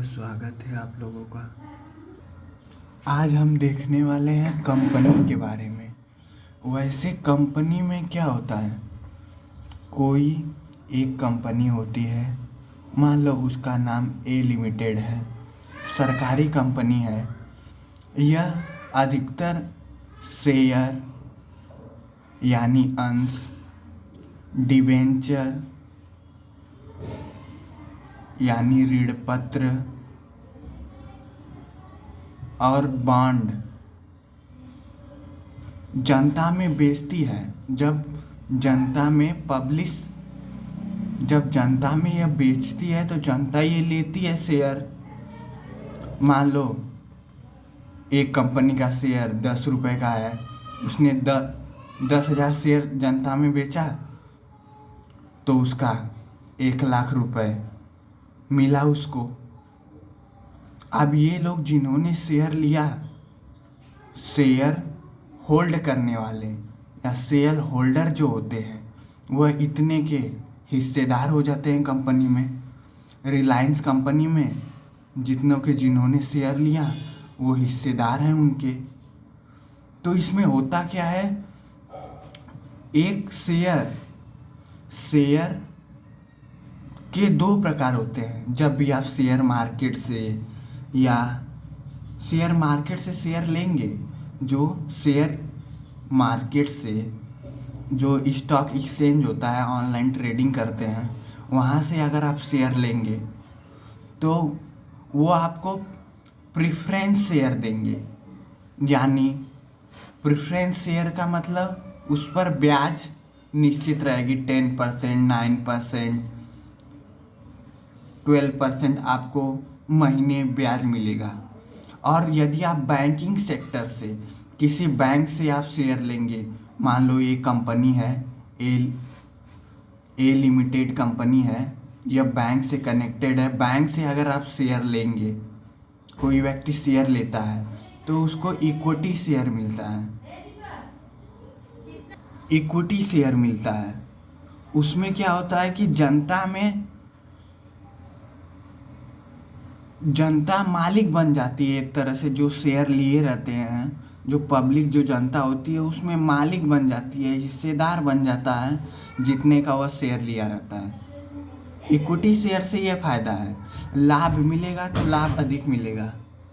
Hello स्वागत है आप लोगों का। आज हम देखने वाले हैं कंपनी के बारे में। वैसे कंपनी में क्या होता है? कोई एक कंपनी होती है, मान लो उसका नाम ए लिमिटेड है, सरकारी कंपनी है यह अधिकतर शेयर, यानी अंश, डिबेंचर यानी ऋण पत्र और बॉन्ड जनता में बेचती है। जब जनता में पब्लिश, जब जनता में यह बेचती है तो जनता ये लेती है शेयर। मान लो, एक कंपनी का शेयर दस रुपए का है, उसने द, दस हज़ार शेयर जनता में बेचा तो उसका एक लाख रुपए मिला उसको। अब ये लोग जिन्होंने शेयर लिया शेयर होल्ड करने वाले या शेयर होल्डर जो होते हैं वह इतने के हिस्सेदार हो जाते हैं कंपनी में रिलायंस कंपनी में, जितनों के जिन्होंने शेयर लिया, वो हिस्सेदार हैं उनके। तो इसमें होता क्या है? एक शेयर शेयर के दो प्रकार होते हैं। जब भी आप शेयर मार्केट से या शेयर मार्केट से शेयर लेंगे, जो शेयर मार्केट से जो स्टॉक एक्सचेंज होता है ऑनलाइन ट्रेडिंग करते हैं, वहाँ से अगर आप शेयर लेंगे तो वो आपको प्रिफ्रेंस शेयर देंगे। यानी प्रिफ्रेंस शेयर का मतलब उस पर ब्याज निश्चित रहेगी ten percent nine percent twelve percent आपको महीने ब्याज मिलेगा। और यदि आप बैंकिंग सेक्टर से किसी बैंक से आप शेयर लेंगे, मान लो ये कंपनी है, ए ए लिमिटेड कंपनी है यह बैंक से कनेक्टेड है, बैंक से अगर आप शेयर लेंगे, कोई व्यक्ति शेयर लेता है तो उसको इक्विटी शेयर मिलता है। इक्विटी शेयर मिलता है। उसमें क्या होता है कि जनता में जनता मालिक बन जाती है एक तरह से, जो शेयर लिए रहते हैं, जो पब्लिक जो जनता होती है, उसमें मालिक बन जाती है, हिस्सेदार बन जाता है, जितने का वह शेयर लिया रहता है। इक्विटी शेयर से यह फ़ायदा है। लाभ मिलेगा तो लाभ अधिक मिलेगा।